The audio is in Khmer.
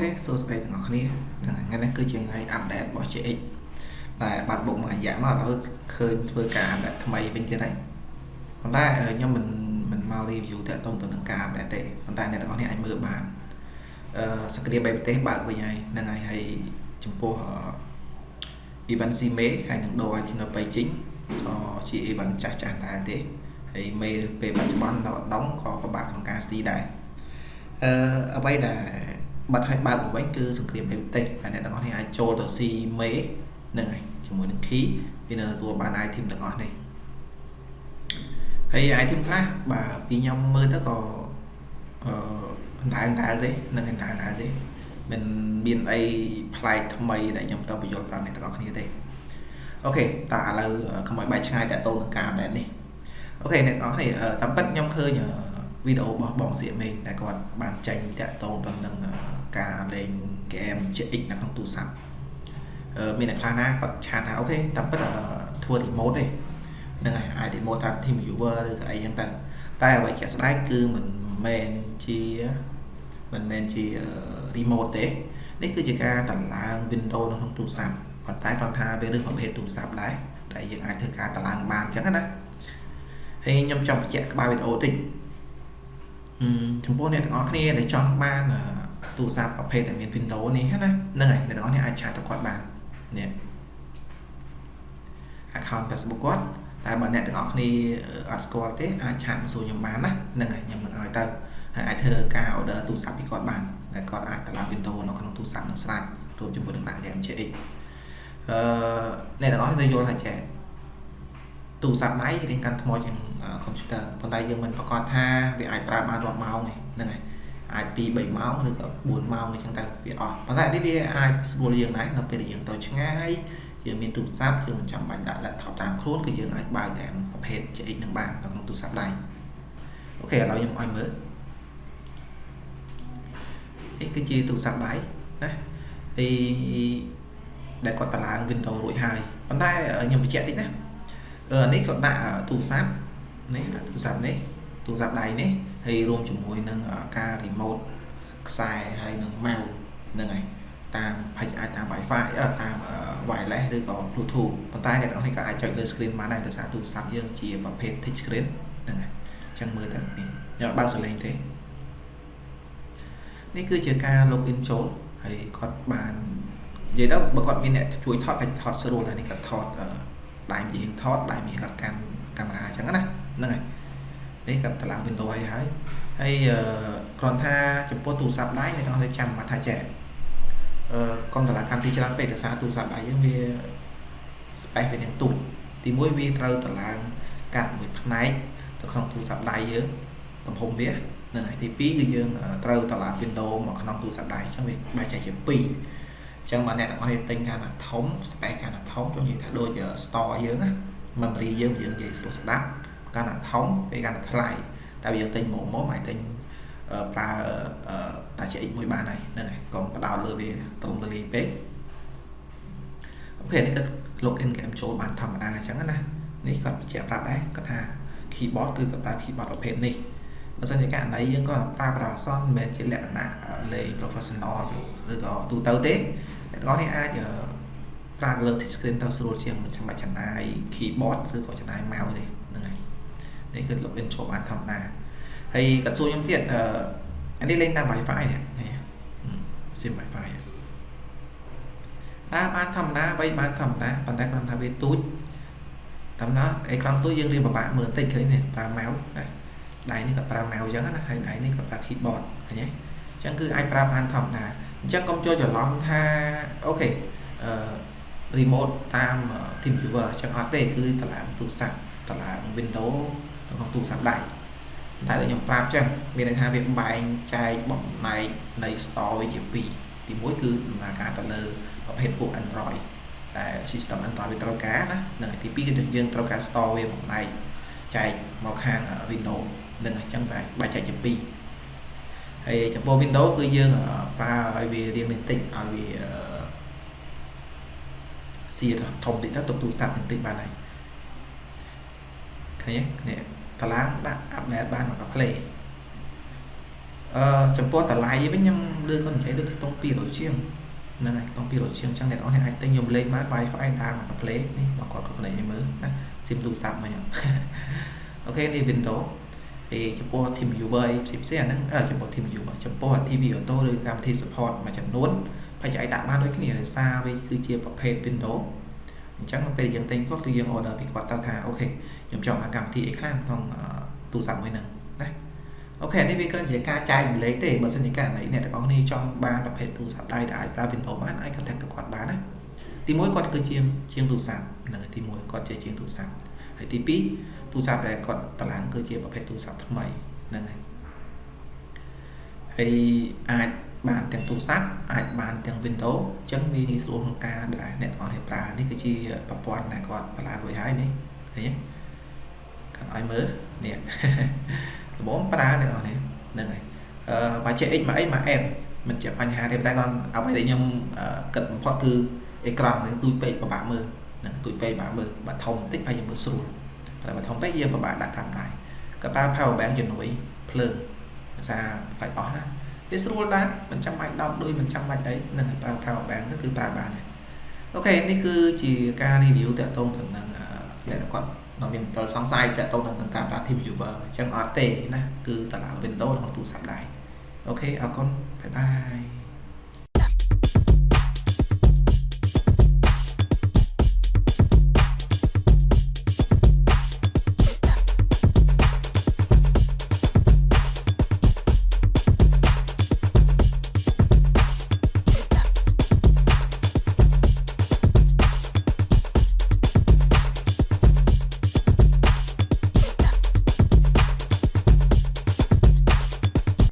ខេសួស្តីទាំងអស់គ្នាហ្នឹងថ្ងៃនេះគឺជាថ្ងៃអាប់ដេតរបស់ JX ដែលបាត់បុកមួយរយៈមកឥឡូវឃើញធ្វើការអាប់ដេតថ្មីវិញទៀតហើយប៉ុន្តែខ្ញុំមិនមិនមក review តាក់ទងទៅនឹងការអាប់ដេតទេប៉ុន្តែអ្នកទាំងអស់គ្នាអាចមើលបានអឺសង្គ្រាមបៃប្រទេសបើកវិញហើយហ្នឹងហើយហើយចំពោះ event CMA ហើយនឹងដូរ item នៅបៃជីងក៏ជា event ចាស់ចាស់ដែរទេហើយមេពេលបច្ចុប្បន្ននៅដងក៏ពិបាកក្នុងការស៊ីដែរអឺអ្វីដែល បាត់ឲ្យបើកទៅវិញគឺសង្គ្រាមបេប្រទេសហើយអ្នកទាំងអស់នេះអាចចូលទៅស៊ីមេហ្នឹងហើយជាមួយនឹង key វានៅទទួលបាន item ទាំងអស់នេះហើយ item ខ្លះបាទពីខ្ញុំមើលទៅក៏អឺអណ្ដើអណ្ដើទេនឹងអណ្ដើអណ្ដើទេមិនមានអីប្លែកថ្មីដែលខ្ញុំទៅបញ្យល់ប្រាប់អ្នកទាំងអស់គ្នាទេអូខេតើឥឡូវកុំឲ្យបែកឆ្ងាយតទៅនឹងការបែបនេះOK អ្នកទាំងអស់គ្នាតាមពិតខ្ញុំឃើញវីដេអូរបស់បងសៀមេងដែលគាត់បានចេញតាក់ទងទៅនឹង ការលេង game GX នៅក្នុងទូរស័ព្ទមានអ្នកខ្លះណាគាត់ chat ថា OK តាមពិតធ្វើ remote ទេហ្នឹងហើយអាច remote តាម team viewer ឬក៏អីចឹងទៅតែអ្វីជាក់ស្ដែងគឺមិនមែនជាមិនមែនជា remote ទេនេះគឺជាការតម្លើង Windows នៅក្នុងទូរស័ព្ទប៉ុន្តែគាត់ថាវារឿងប្រភេទទូរស័ព្ទដែរដែលយើងអាចធ្វើការតម្លើងបានចឹងណាហើយខ្ញុំចង់បញ្ជាក់ក្បាលវីដេអូតិចចំពោះអ្នកទាំងអស់គ្នាដែលចង់បាន ទូរស័ព្ទប្រភេទដែលមាន Windows នេះណាហ្នឹងហើយអ្នកទាំងអស់គ្នាអាចឆាតទៅគាត់បាននេះ account Facebook គាត់តែបើអ្នកទាំងអស់គ្នាអត់ស្គាល់ទេអាចឆាតមកសួរខ្ញុំបានណាហ្នឹងហើយខ្ញុំនឹងឲ្យទៅហើយអាចធ្វើការ order ទូរស័ព្ទពីគាត់បានដែលគាត់អាចតម្លើង Windows នៅក្នុងទូរស័ព្ទនឹងស្រាច់រួមជាមួយនឹងដាក់ game GX អឺអ្នកទាំងអស់គ្នាយល់ហើយចេះទូរស័ព្ទដៃរៀងកាន់ថ្មជាង computer ប៉ុន្តែយើងមិនប្រកាសថាវាអាចប្រើបានរាប់ម៉ោងទេហ្នឹងហើយ អាច2 3ម៉ោងឬក៏4ម៉ោងអញ្ចឹងទៅវាអស់ប៉ុន្តែនេះវាអាចស្រួលយើងដែរនៅពេលដែលយើងទៅឆ្ងាយយើងមានទូរស័ព្ទយើងមិនចាំបាច់ដាក់ laptop តាមខ្លួនគឺយើងអាចបើកហ្គេមប្រភេទ GX នឹងបាននៅក្នុងទូរស័ព្ទដៃអូខេឥឡូវខ្ញុំឲ្យមើលនេះគឺជាទូរស័ព្ទដៃណាហើយដែលគាត់តម្លើង Windows រួចហើយប៉ុន្តែខ្ញុំបញ្ជាក់តិចណានេះគាត់ដាក់ទូរស័ព្ទនេះដាក់ទូរស័ព្ទនេះទូរស័ព្ទដៃនេះ ហើយរួមជាមួយនឹងការ remote ខ្សែហើយនឹង mouse ហ្នឹងហើយតាមផាច់អាចតាម Wi-Fi តាម wireless ឬក៏ Bluetooth ប៉ុន្តែអ្នកទាំងនេះក៏អាចចុចលើ screen បានដែរដោយសារទូរស័ព្ទយើងជាប្រភេទ touch screen ហ្នឹងហើយអញ្ចឹងមើលទៅនេះខ្ញុំបើកសលេងទេនេះគឺជាការ login ចូលហើយគាត់បាននិយាយទៅបើគាត់មានអ្នកជួយថតអាចថតស្រួលហើយនេះគាត់ថតដៃមានថតដៃមានគាត់កាន់កាមេរ៉ាអញ្ចឹងណាហ្នឹងហើយ នេះគាត់តម្លើង Windows ឲ្យហើយហើយគ្រាន់ថាចំពោះទូរស័ព្ទដៃអ្នកទាំងអស់ចាំមកថាចេះអឺកុំតម្លើងកម្មវិធីច្រើនពេកដោយសារទូរស័ព្ទដៃយើងវា space វានឹងទូចទី1វាត្រូវតម្លើងកាត់មួយផ្នែកទៅក្នុងទូរស័ព្ទដៃយើងទំហំវានឹងហើយទី2គឺយើងត្រូវតម្លើង Windows មកក្នុងទូរស័ព្ទដៃអញ្ចឹងវាបែកចែកជា2អញ្ចឹងបើអ្នកទាំងអស់គ្នាទិញកាលណាធំ space កាលណាធំចង់និយាយថាដូច store យើងណា memory យើងយើងនិយាយស្រួលស្ដាប់ កាន់តែធំពេលកាន់តែថ្លៃតែយើងទិញមកមកអាចទិញប្រើតា CX មួយបានហើយហ្នឹងហើយកុំបដោតលើវាត្រង់តលីពេកអូខេនេះគាត់ login game ចូលបានធម្មតាអញ្ចឹងណានេះគាត់បញ្ជាក់ប្រាប់ដែរគាត់ថា keyboard គឺគាត់ប្រើ keyboard ប្រភេទនេះបើសិនជាករណីយើងក៏ប្រើប្រាស់អសនមិនមែនជាលក្ខណៈលេង professional ឬក៏ទូទៅទេអ្នកទាំងអស់នេះអាចប្រើលើ touch screen ទៅស្រួលជាងមិនចាំបាច់ចំណាយ keyboard ឬក៏ចំណាយ mouse ទេ ហ្នឹងហើយនេះគឺ login ចូលបានធម្មតាហើយគាត់សួរខ្ញុំទៀតអឺអានេះលេងតាម Wi-Fi នេះនេះ SIM Wi-Fi បាទបានធម្មតាបីបានធម្មតាប៉ុន្តែគ្រាន់ថាវាទូចតាមណាអេក្រង់ទូចយើងរៀនពិបាកមើលបន្តិចឃើញនេះប្រើ mouse ណាដៃនេះក៏ប្រើ mouse អញ្ចឹងណាហើយដៃនេះក៏ប្រើ keyboard ឃើញទេអញ្ចឹងគឺអាចប្រើបានធម្មតាអញ្ចឹងកុំចូលច្រឡំថាអូខេអឺ remote តាម team viewer អញ្ចឹងអត់ទេគឺតម្លើងទូរស័ព្ទតម្លើង Windows ក្នុងទូរស័ព្ទដៃតែដូចខ្ញុំប្រាប់ចឹងមានន័យថាវាបែងចែកបំណែកនៃ store វាជា2ទី1គឺដំណើរការទៅលើប្រភេទពួក Android តែ system Android វាត្រូវការណានិងទី2គឺយើងត្រូវការ store វាបំណែកចែកមកខាង Windows នឹងអញ្ចឹងបែងបែងចែកជា2ហើយចំពោះ Windows គឺយើងប្រើឲ្យវារៀងបន្តិចឲ្យវាសៀធំតិចទៅទុកទូរស័ព្ទបន្តិចបានហើយឃើញទេនេះ តឡាងដាក់អាប់ដេតបានមកកា play អឺចំពោះតម្លៃវិញខ្ញុំលើគាត់និយាយដូចខ្ទង់200ជាងហ្នឹងហើយខ្ទង់200ជាងអញ្ចឹងអ្នកនរអាចទិញខ្ញុំលេងបាន Wi-Fi ដើរមកកាផ្លេនេះបើគាត់គាត់លេងឲ្យមើលណាស៊ីមទូរស័ព្ទមិញអូខេនេះ Windows ហើយចំពោះ team viewer អីផ្សេងផ្សេងអាហ្នឹងចំពោះ team viewer ចំពោះ TV auto ឬកម្មវិធី support មួយចំនួនបច្ចុប្បន្នដាក់បានដូចគ្នាដោយសារវាគឺជាប្រភេទ Windows អញ្ចឹងពេលយើងទិញគាត់គឺយើង order ពីគាត់ទៅថាអូខេខ្ញុំចង់មកកម្មវិធីអីខ្លះក្នុងទូរស័ព្ទមួយហ្នឹងណាអូខេនេះវាគ្រាន់ជាការចែកម្លែកទេបើសិនជាករណីអ្នកទាំងអស់គ្នាចង់បានប្រភេទទូរស័ព្ទដៃដែលអាចប្រើ Windows បានអាច contact ទៅគាត់បានណាទី1គាត់គឺជាជាងទូរស័ព្ទហ្នឹងហើយទី1គាត់ជាជាងទូរស័ព្ទហើយទី2ទូរស័ព្ទដែលគាត់តម្លើងគឺជាប្រភេទទូរស័ព្ទថ្មីហ្នឹងហើយហើយអាច បានទាំងទូរស័ព្ទអាចបានទាំង Windows អញ្ចឹងវាងាយស្រួលក្នុងការដែលអ្នកទាំងអស់គ្នាប្រើនេះគឺជាប្រព័ន្ធដែលគាត់តម្លើងរួចហើយនេះឃើញទេគាត់ឲ្យមើលនេះល្មមប្រើអ្នកទាំងអស់គ្នាហ្នឹងហើយអឺបើចេះ X មកអីមក M មិនជាបញ្ហាទេតែគាត់អ្វីដែលខ្ញុំគិតបំផុតគឺអេក្រង់នឹងទូចពេកពិបាកមើលហ្នឹងទូចពេកពិបាកមើលបើធំបន្តិចហើយយើងមើលស្រួលតែបើធំពេកយើងពិបាកដាក់តាមដៃក៏ប្រើ power bank ជំនួយភ្លើងភាសាផ្លាច់អស់ណា វាស្រួលដែរមិនចាំបាច់ដោតដូចមិនចាំបាច់អីនឹងឲ្យប្រើ power bank ទៅគឺប្រើបានដែរ OK នេះគឺជាការ review តាក់ទងទៅនឹងអ្នកគាត់នៅមានមន្ទិលសង្ស័យតាក់ទងទៅនឹងការប្រើ team viewer អញ្ចឹងអត់ទេណាគឺតម្លើង Windows ក្នុងទូរស័ព្ទដែរ OK អរគុណ bye bye